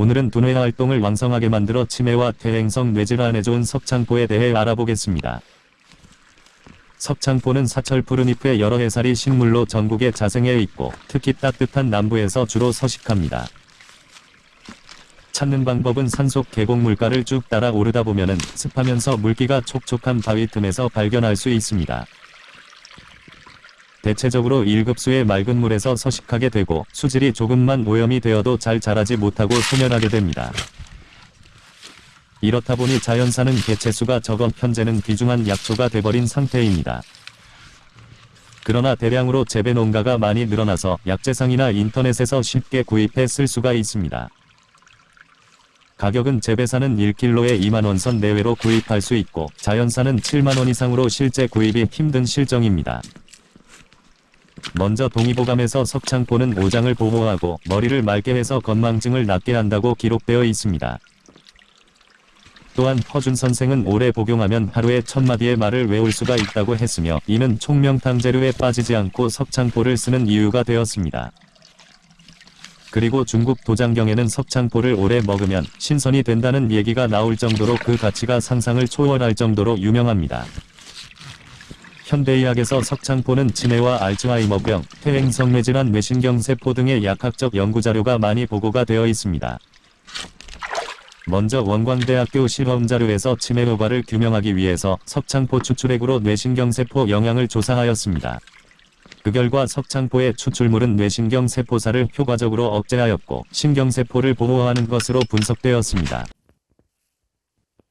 오늘은 두뇌 활동을 왕성하게 만들어 치매와 퇴행성 뇌질환에 좋은 석창포에 대해 알아보겠습니다. 석창포는 사철 푸른잎의 여러 해살이 식물로 전국에 자생해 있고 특히 따뜻한 남부에서 주로 서식합니다. 찾는 방법은 산속 계곡 물가를 쭉 따라 오르다 보면은 습하면서 물기가 촉촉한 바위 틈에서 발견할 수 있습니다. 대체적으로 1급수의 맑은 물에서 서식하게 되고 수질이 조금만 오염이 되어도 잘 자라지 못하고 소멸하게 됩니다. 이렇다 보니 자연사는 개체수가 적어 현재는 귀중한 약초가 돼버린 상태입니다. 그러나 대량으로 재배 농가가 많이 늘어나서 약재상이나 인터넷에서 쉽게 구입해 쓸 수가 있습니다. 가격은 재배사는 1kg에 2만원 선 내외로 구입할 수 있고 자연사는 7만원 이상으로 실제 구입이 힘든 실정입니다. 먼저 동의보감에서 석창포는 오장을 보호하고 머리를 맑게 해서 건망증을 낫게 한다고 기록되어 있습니다. 또한 허준 선생은 오래 복용하면 하루에 천마디의 말을 외울 수가 있다고 했으며 이는 총명탕 재료에 빠지지 않고 석창포를 쓰는 이유가 되었습니다. 그리고 중국 도장경에는 석창포를 오래 먹으면 신선이 된다는 얘기가 나올 정도로 그 가치가 상상을 초월할 정도로 유명합니다. 현대의학에서 석창포는 치매와 알츠하이머병, 퇴행성 뇌질환 뇌신경세포 등의 약학적 연구자료가 많이 보고가 되어 있습니다. 먼저 원광대학교 실험자료에서 치매 효과를 규명하기 위해서 석창포 추출액으로 뇌신경세포 영향을 조사하였습니다. 그 결과 석창포의 추출물은 뇌신경세포사를 효과적으로 억제하였고 신경세포를 보호하는 것으로 분석되었습니다.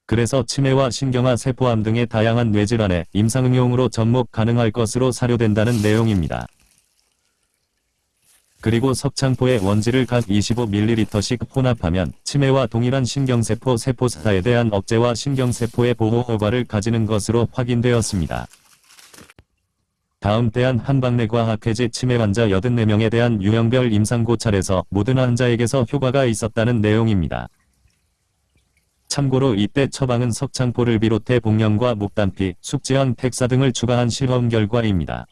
그래서 치매와 신경화 세포암 등의 다양한 뇌질환에 임상응용으로 접목 가능할 것으로 사료된다는 내용입니다. 그리고 석창포의 원지를 각 25ml씩 혼합하면 치매와 동일한 신경세포 세포사에 대한 억제와 신경세포의 보호 효과를 가지는 것으로 확인되었습니다. 다음 대한 한방내과학회지 치매 환자 84명에 대한 유형별 임상 고찰에서 모든 환자에게서 효과가 있었다는 내용입니다. 참고로 이때 처방은 석창포를 비롯해 복령과 목단피, 숙지향, 택사 등을 추가한 실험 결과입니다.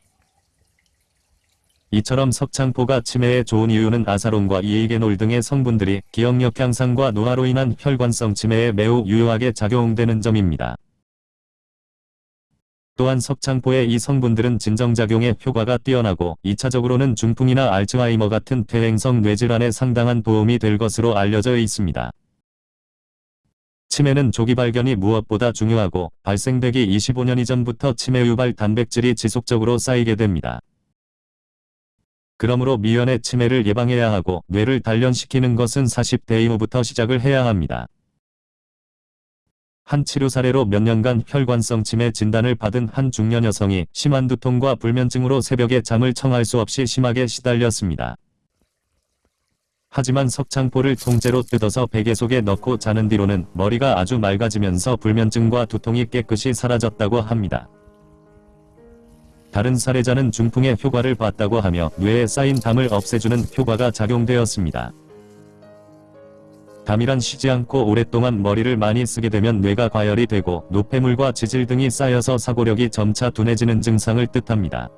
이처럼 석창포가 치매에 좋은 이유는 아사론과 이에게놀 등의 성분들이 기억력 향상과 노화로 인한 혈관성 치매에 매우 유효하게 작용되는 점입니다. 또한 석창포의 이 성분들은 진정작용에 효과가 뛰어나고 2차적으로는 중풍이나 알츠하이머 같은 퇴행성 뇌질환에 상당한 도움이 될 것으로 알려져 있습니다. 치매는 조기 발견이 무엇보다 중요하고 발생되기 25년 이전부터 치매 유발 단백질이 지속적으로 쌓이게 됩니다. 그러므로 미연의 치매를 예방해야 하고 뇌를 단련시키는 것은 40대 이후부터 시작을 해야 합니다. 한 치료 사례로 몇 년간 혈관성 치매 진단을 받은 한 중년 여성이 심한 두통과 불면증으로 새벽에 잠을 청할 수 없이 심하게 시달렸습니다. 하지만 석창포를 통째로 뜯어서 베개 속에 넣고 자는 뒤로는 머리가 아주 맑아지면서 불면증과 두통이 깨끗이 사라졌다고 합니다. 다른 사례자는 중풍의 효과를 봤다고 하며 뇌에 쌓인 담을 없애주는 효과가 작용되었습니다. 담이란 쉬지 않고 오랫동안 머리를 많이 쓰게 되면 뇌가 과열이 되고 노폐물과 지질 등이 쌓여서 사고력이 점차 둔해지는 증상을 뜻합니다.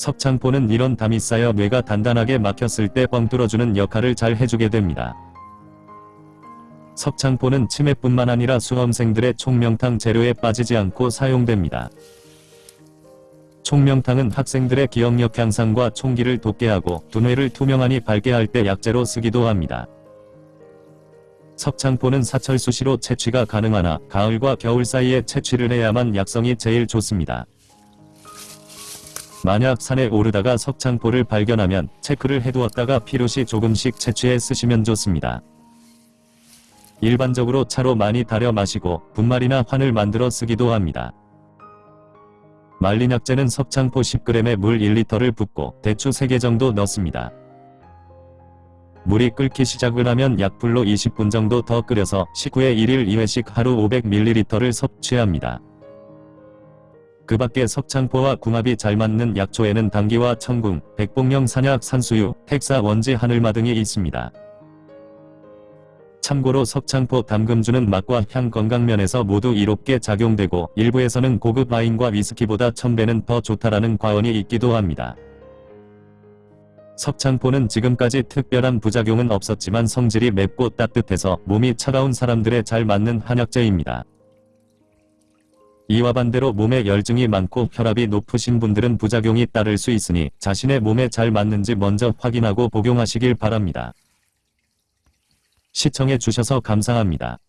석창포는 이런 담이 쌓여 뇌가 단단하게 막혔을 때 뻥 뚫어주는 역할을 잘 해주게 됩니다. 석창포는 치매뿐만 아니라 수험생들의 총명탕 재료에 빠지지 않고 사용됩니다. 총명탕은 학생들의 기억력 향상과 총기를 돋게 하고 두뇌를 투명하니 밝게 할 때 약재로 쓰기도 합니다. 석창포는 사철 수시로 채취가 가능하나 가을과 겨울 사이에 채취를 해야만 약성이 제일 좋습니다. 만약 산에 오르다가 석창포를 발견하면 체크를 해두었다가 필요시 조금씩 채취해 쓰시면 좋습니다. 일반적으로 차로 많이 달여 마시고 분말이나 환을 만들어 쓰기도 합니다. 말린 약재는 석창포 10g에 물 1리터를 붓고 대추 3개 정도 넣습니다. 물이 끓기 시작을 하면 약불로 20분 정도 더 끓여서 식후에 1일 2회씩 하루 500ml를 섭취합니다. 그 밖에 석창포와 궁합이 잘 맞는 약초에는 당귀와 청궁, 백봉령 산약 산수유, 핵사 원지 하늘마 등이 있습니다. 참고로 석창포 담금주는 맛과 향 건강면에서 모두 이롭게 작용되고 일부에서는 고급 와인과 위스키보다 천배는 더 좋다라는 과언이 있기도 합니다. 석창포는 지금까지 특별한 부작용은 없었지만 성질이 맵고 따뜻해서 몸이 차가운 사람들에 잘 맞는 한약재입니다. 이와 반대로 몸에 열증이 많고 혈압이 높으신 분들은 부작용이 따를 수 있으니 자신의 몸에 잘 맞는지 먼저 확인하고 복용하시길 바랍니다. 시청해 주셔서 감사합니다.